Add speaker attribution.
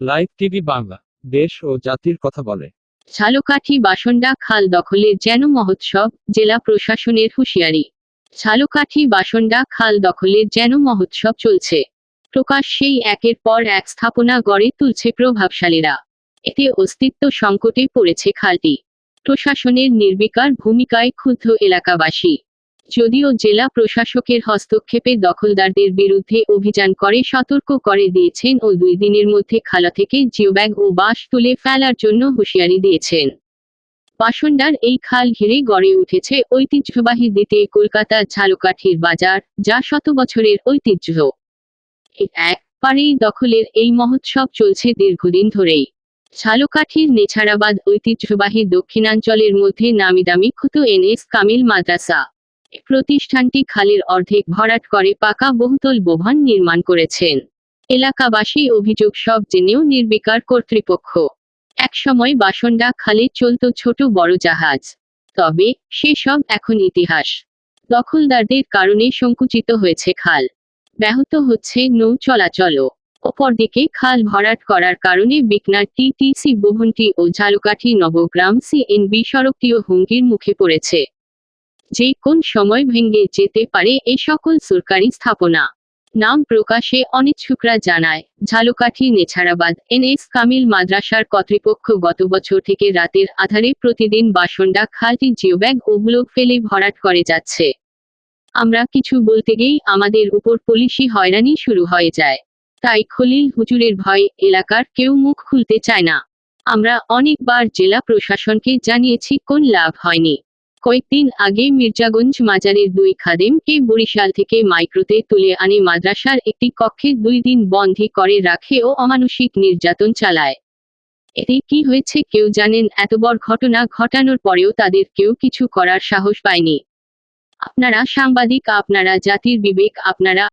Speaker 1: Live TV Bangla, দেশ ও জাতির কথা বলে।
Speaker 2: ঝালকাঠি বাসন্ডা খাল দখলের যেন মহোৎসব, জেলা প্রশাসনের হুঁশিয়ারি। ঝালকাঠি বাসন্ডা খাল দখলের যেন মহোৎসব চলছে। প্রকাশ্যেই একের পর এক স্থাপনা গড়ে তুলছে প্রভাবশালীরা। এতে অস্তিত্ব সংকটে পড়েছে খালটি। প্রশাসনের নির্বিকার ভূমিকায় ক্ষুব্ধ এলাকাবাসী। যদিও জেলা প্রশাসকের হস্তক্ষেপে দখলদারদের বিরুদ্ধে অভিযান করে, সতর্ক করে দিয়েছেন ও দুই দিনের মধ্যে খালা থেকে জিওব্যাগ ও বাঁশ তুলে ফেলার জন্য হুঁশিয়ারি দিয়েছেন। বাসন্ডার এই খাল ঘিরে গড়ে উঠেছে ঐতিহ্যবাহী দ্বিতীয় কলকাতা ঝালকাঠির বাজার, যা শত বছরের ঐতিহ্য। এক পারেই দখলের এই মহোৎসব চলছে দীর্ঘদিন ধরেই। ঝালকাঠির নেছাড়াবাদ ঐতিহ্যবাহী দক্ষিণাঞ্চলের মধ্যে নামিদামি ক্ষুত এনএস কামিল মাদ্রাসা। প্রতিষ্ঠানটি খালের অর্ধেক ভরাট করে পাকা বহুতল ভবন নির্মাণ করেছেন। এলাকাবাসী অভিযোগ সব জেনেও নির্বিকার কর্তৃপক্ষ। একসময় বাসন্ডা খালে চলত ছোট বড় জাহাজ। তবে সেসব এখন ইতিহাস। দখলদারদের কারণে সংকুচিত হয়েছে খাল। ব্যাহত হচ্ছে নৌ চলাচলও। অপরদিকে খাল ভরাট করার কারণে বিকনার টিটিসি ভবনটি ও ঝালকাঠি নবগ্রাম সিএনবি সড়কটিও হুমকির মুখে পড়েছে। যে কোন সময় ভেঙে যেতে পারে এ সকল সরকারি স্থাপনা। নাম প্রকাশে অনিচ্ছুকরা জানায়, ঝালকাঠি নেছাড়াবাদ এনএস কামিল মাদ্রাসার কর্তৃপক্ষ গত বছর থেকে রাতের আধারে প্রতিদিন বাসন্ডা, খালটি, জিওব্যাগ ও ব্লক ফেলে ভরাট করে যাচ্ছে। আমরা কিছু বলতে গেই আমাদের উপর পুলিশি হয়রানি শুরু হয়ে যায়। তাই খলিল হুজুরের ভয়ে এলাকার কেউ মুখ খুলতে চায় না। আমরা অনেকবার জেলা প্রশাসনকে জানিয়েছি কোন লাভ হয়নি। কয়েকদিন আগে মির্জাগঞ্জ মাজারের দুই খাদেমকে বরিশাল থেকে মাইক্রোতে তুলে আনে মাদ্রাসার একটি কক্ষে দুই দিন বন্ধি করে রাখে ও অমানসিক নির্যাতন চালায়। এতে কি হয়েছে কেউ জানেন, এত বড় ঘটনা ঘটানোর পরেও তাদের কেউ কিছু করার সাহস পায়নি। আপনারা সাংবাদিক, আপনারা জাতির বিবেক, আপনারা